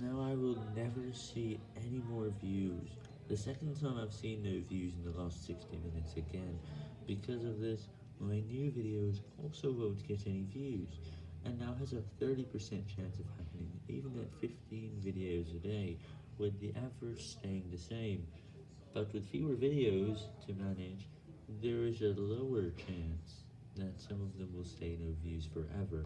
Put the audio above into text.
Now I will never see any more views. The second time I've seen no views in the last 60 minutes again. Because of this, my new videos also won't get any views, and now has a 30% chance of happening even at 15 videos a day, with the average staying the same. But with fewer videos to manage, there is a lower chance that some of them will stay no views forever.